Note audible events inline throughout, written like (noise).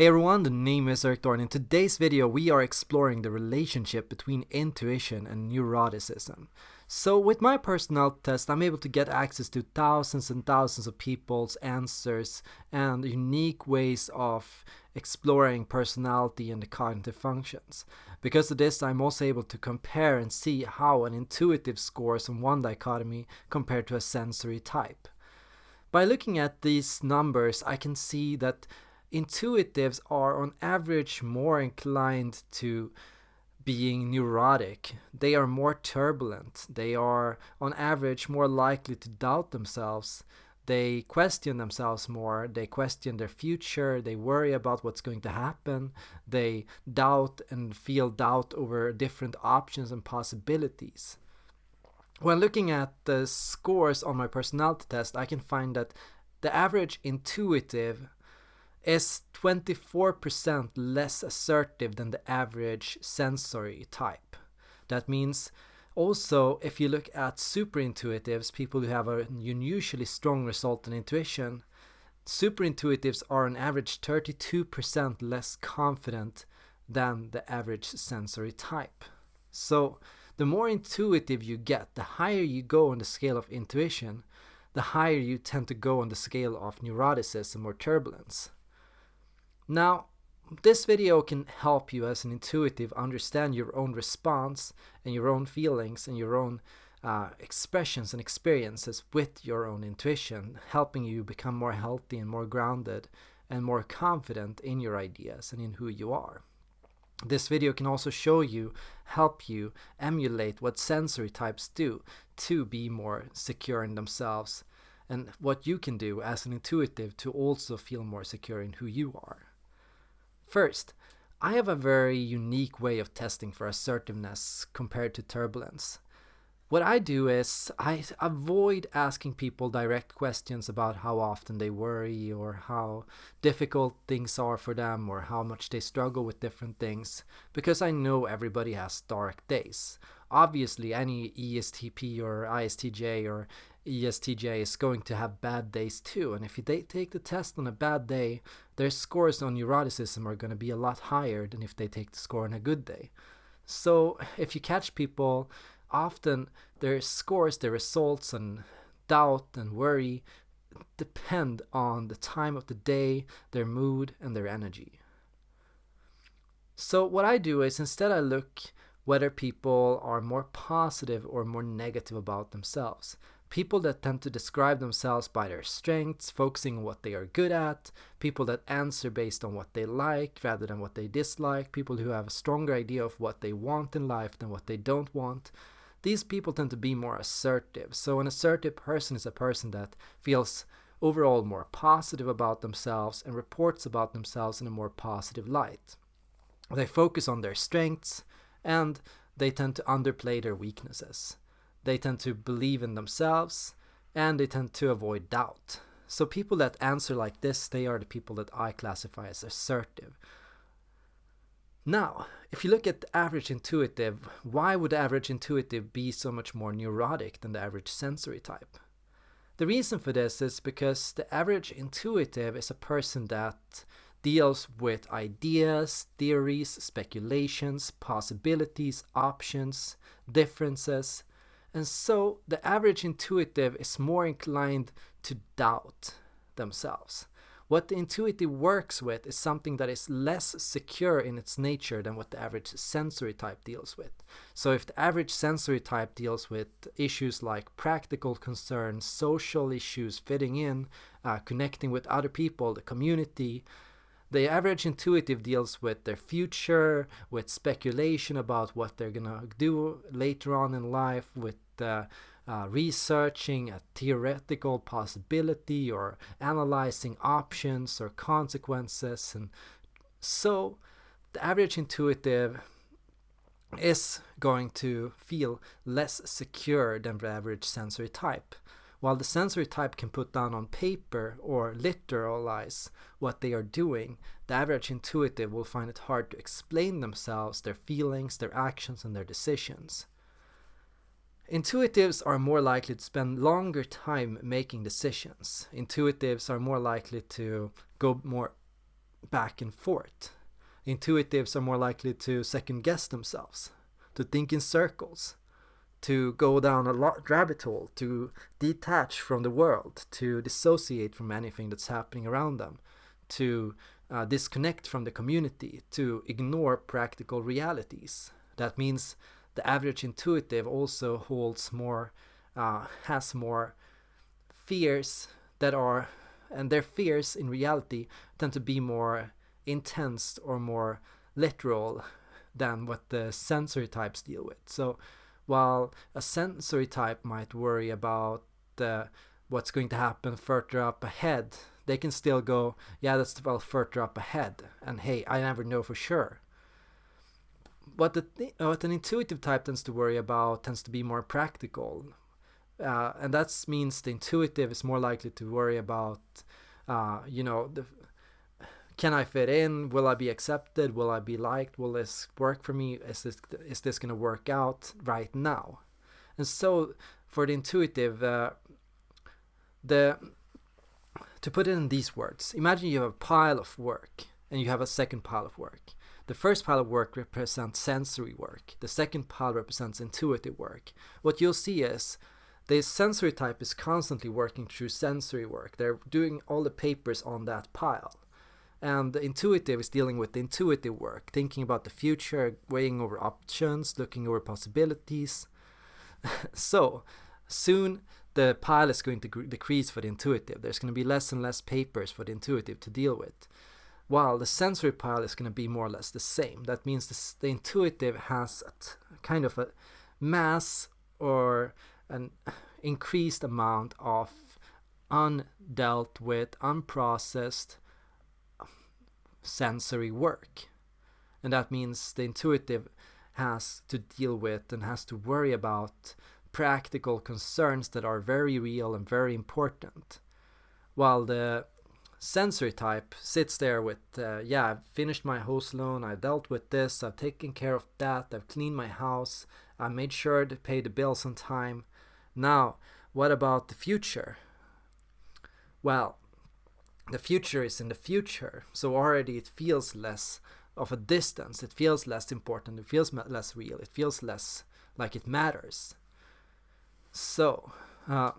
Hey everyone, the name is Erik Thor. In today's video we are exploring the relationship between intuition and neuroticism. So with my personality test I'm able to get access to thousands and thousands of people's answers and unique ways of exploring personality and the cognitive functions. Because of this I'm also able to compare and see how an intuitive scores on one dichotomy compared to a sensory type. By looking at these numbers I can see that intuitives are on average more inclined to being neurotic. They are more turbulent. They are on average more likely to doubt themselves. They question themselves more. They question their future. They worry about what's going to happen. They doubt and feel doubt over different options and possibilities. When looking at the scores on my personality test, I can find that the average intuitive is 24% less assertive than the average sensory type. That means also if you look at super intuitives, people who have an unusually strong result in intuition, super intuitives are on average 32% less confident than the average sensory type. So the more intuitive you get, the higher you go on the scale of intuition, the higher you tend to go on the scale of neuroticism or turbulence. Now, this video can help you as an intuitive understand your own response and your own feelings and your own uh, expressions and experiences with your own intuition, helping you become more healthy and more grounded and more confident in your ideas and in who you are. This video can also show you, help you emulate what sensory types do to be more secure in themselves and what you can do as an intuitive to also feel more secure in who you are. First, I have a very unique way of testing for assertiveness compared to turbulence. What I do is I avoid asking people direct questions about how often they worry or how difficult things are for them or how much they struggle with different things because I know everybody has dark days. Obviously, any ESTP or ISTJ or ESTJ is going to have bad days too. And if they take the test on a bad day, their scores on neuroticism are going to be a lot higher than if they take the score on a good day. So if you catch people, often their scores, their results and doubt and worry depend on the time of the day, their mood and their energy. So what I do is instead I look whether people are more positive or more negative about themselves. People that tend to describe themselves by their strengths, focusing on what they are good at, people that answer based on what they like rather than what they dislike, people who have a stronger idea of what they want in life than what they don't want. These people tend to be more assertive. So an assertive person is a person that feels overall more positive about themselves and reports about themselves in a more positive light. They focus on their strengths and they tend to underplay their weaknesses. They tend to believe in themselves and they tend to avoid doubt. So people that answer like this, they are the people that I classify as assertive. Now, if you look at the average intuitive, why would the average intuitive be so much more neurotic than the average sensory type? The reason for this is because the average intuitive is a person that deals with ideas, theories, speculations, possibilities, options, differences, and so the average intuitive is more inclined to doubt themselves. What the intuitive works with is something that is less secure in its nature than what the average sensory type deals with. So if the average sensory type deals with issues like practical concerns, social issues, fitting in, uh, connecting with other people, the community, the average intuitive deals with their future, with speculation about what they're gonna do later on in life, with uh, uh, researching a theoretical possibility or analyzing options or consequences. And so the average intuitive is going to feel less secure than the average sensory type. While the sensory type can put down on paper or literalize what they are doing, the average intuitive will find it hard to explain themselves, their feelings, their actions, and their decisions. Intuitives are more likely to spend longer time making decisions. Intuitives are more likely to go more back and forth. Intuitives are more likely to second guess themselves, to think in circles, to go down a rabbit hole, to detach from the world, to dissociate from anything that's happening around them, to uh, disconnect from the community, to ignore practical realities. That means the average intuitive also holds more, uh, has more fears that are, and their fears in reality tend to be more intense or more literal than what the sensory types deal with. So while a sensory type might worry about uh, what's going to happen further up ahead, they can still go, yeah, that's well further up ahead, and hey, I never know for sure. What the th- what an intuitive type tends to worry about tends to be more practical, uh, and that means the intuitive is more likely to worry about, uh, you know, the can I fit in? Will I be accepted? Will I be liked? Will this work for me? Is this is this going to work out right now? And so for the intuitive, uh, the to put it in these words, imagine you have a pile of work and you have a second pile of work. The first pile of work represents sensory work. The second pile represents intuitive work. What you'll see is the sensory type is constantly working through sensory work. They're doing all the papers on that pile and the intuitive is dealing with the intuitive work, thinking about the future, weighing over options, looking over possibilities. (laughs) so soon the pile is going to decrease for the intuitive. There's going to be less and less papers for the intuitive to deal with. While the sensory pile is going to be more or less the same. That means the, the intuitive has a kind of a mass or an increased amount of undealt with, unprocessed sensory work. And that means the intuitive has to deal with and has to worry about practical concerns that are very real and very important. While the sensory type sits there with, uh, yeah, I've finished my house loan, I've dealt with this, I've taken care of that, I've cleaned my house, I made sure to pay the bills on time. Now, what about the future? Well, the future is in the future. So already it feels less of a distance. It feels less important. It feels less real. It feels less like it matters. So uh,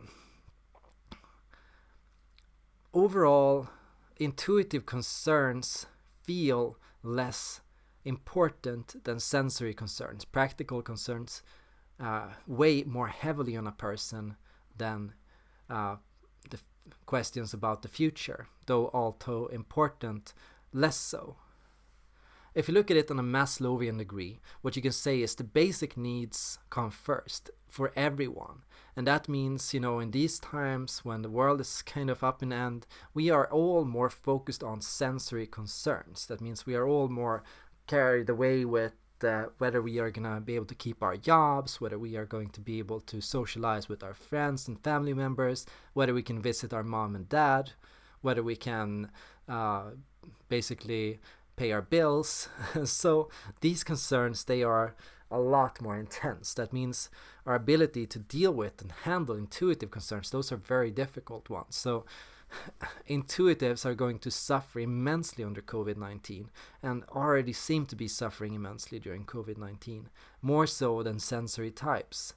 overall intuitive concerns feel less important than sensory concerns. Practical concerns uh, weigh more heavily on a person than uh, questions about the future, though although important, less so. If you look at it on a Maslowian degree, what you can say is the basic needs come first for everyone. And that means, you know, in these times when the world is kind of up in end, we are all more focused on sensory concerns. That means we are all more carried away with that whether we are going to be able to keep our jobs, whether we are going to be able to socialize with our friends and family members, whether we can visit our mom and dad, whether we can uh, basically pay our bills. (laughs) so these concerns, they are a lot more intense. That means our ability to deal with and handle intuitive concerns, those are very difficult ones. So intuitives are going to suffer immensely under COVID 19 and already seem to be suffering immensely during COVID 19, more so than sensory types.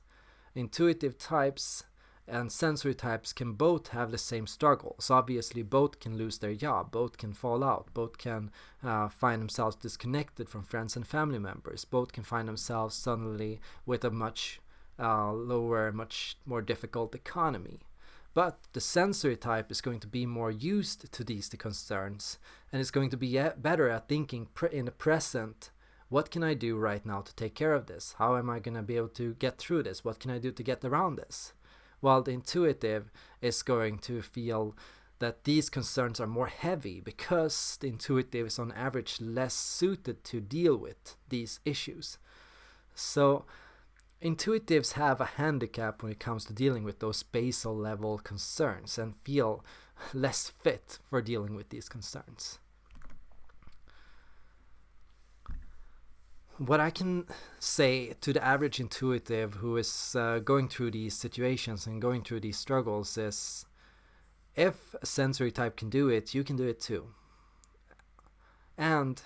Intuitive types and sensory types can both have the same struggles. Obviously, both can lose their job, both can fall out, both can uh, find themselves disconnected from friends and family members, both can find themselves suddenly with a much uh, lower, much more difficult economy. But the sensory type is going to be more used to these concerns and is going to be better at thinking in the present. What can I do right now to take care of this? How am I going to be able to get through this? What can I do to get around this? While the intuitive is going to feel that these concerns are more heavy because the intuitive is on average less suited to deal with these issues. So Intuitives have a handicap when it comes to dealing with those basal level concerns and feel less fit for dealing with these concerns. What I can say to the average intuitive who is uh, going through these situations and going through these struggles is if a sensory type can do it, you can do it too. And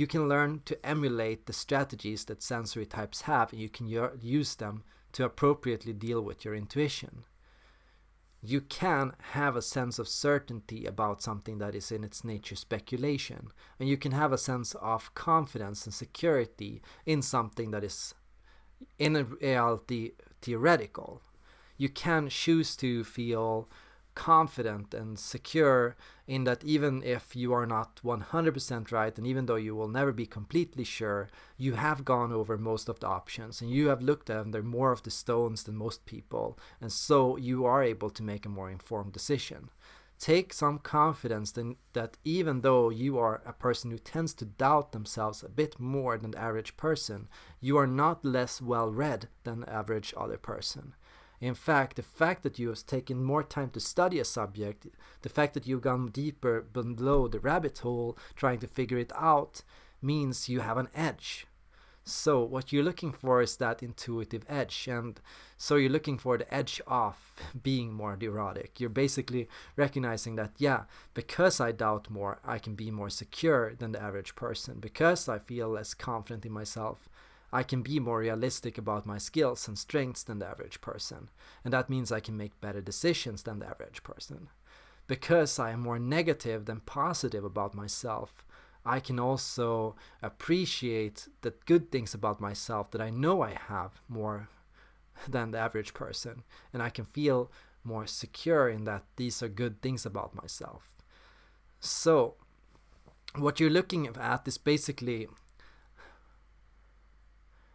you can learn to emulate the strategies that sensory types have and you can use them to appropriately deal with your intuition. You can have a sense of certainty about something that is in its nature speculation, and you can have a sense of confidence and security in something that is in reality theoretical. You can choose to feel confident and secure in that even if you are not 100% right and even though you will never be completely sure you have gone over most of the options and you have looked at under more of the stones than most people and so you are able to make a more informed decision. Take some confidence in that even though you are a person who tends to doubt themselves a bit more than the average person you are not less well read than the average other person in fact, the fact that you have taken more time to study a subject, the fact that you've gone deeper below the rabbit hole trying to figure it out, means you have an edge. So what you're looking for is that intuitive edge and so you're looking for the edge off being more neurotic. You're basically recognizing that yeah, because I doubt more, I can be more secure than the average person. Because I feel less confident in myself, I can be more realistic about my skills and strengths than the average person, and that means I can make better decisions than the average person. Because I am more negative than positive about myself, I can also appreciate the good things about myself that I know I have more (laughs) than the average person, and I can feel more secure in that these are good things about myself. So, what you're looking at is basically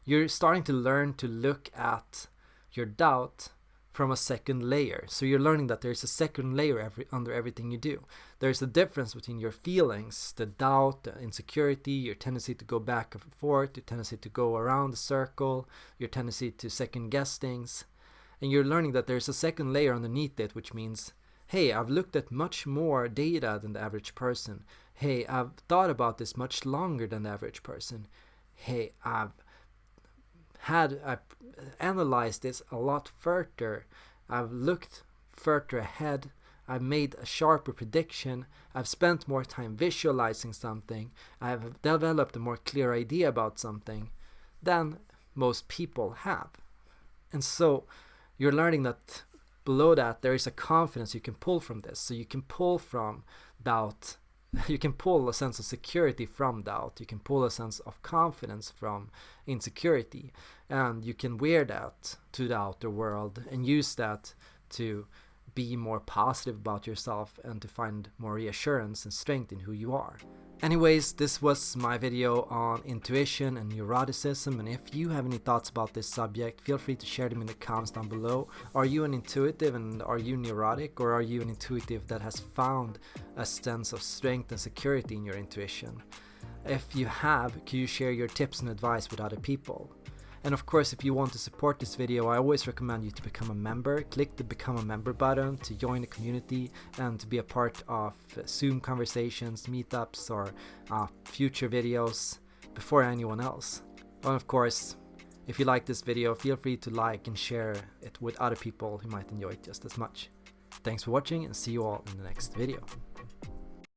you're starting to learn to look at your doubt from a second layer. So you're learning that there's a second layer every, under everything you do. There's a difference between your feelings, the doubt, the insecurity, your tendency to go back and forth, your tendency to go around the circle, your tendency to second guess things. And you're learning that there's a second layer underneath it, which means, hey, I've looked at much more data than the average person. Hey, I've thought about this much longer than the average person. Hey, I've had I analyzed this a lot further, I've looked further ahead, I've made a sharper prediction, I've spent more time visualizing something, I've developed a more clear idea about something than most people have. And so you're learning that below that there is a confidence you can pull from this. So you can pull from doubt (laughs) you can pull a sense of security from doubt. You can pull a sense of confidence from insecurity. And you can wear that to the outer world and use that to be more positive about yourself and to find more reassurance and strength in who you are. Anyways, this was my video on intuition and neuroticism and if you have any thoughts about this subject, feel free to share them in the comments down below. Are you an intuitive and are you neurotic or are you an intuitive that has found a sense of strength and security in your intuition? If you have, can you share your tips and advice with other people? And of course, if you want to support this video, I always recommend you to become a member. Click the become a member button to join the community and to be a part of Zoom conversations, meetups, or uh, future videos before anyone else. And of course, if you like this video, feel free to like and share it with other people who might enjoy it just as much. Thanks for watching and see you all in the next video.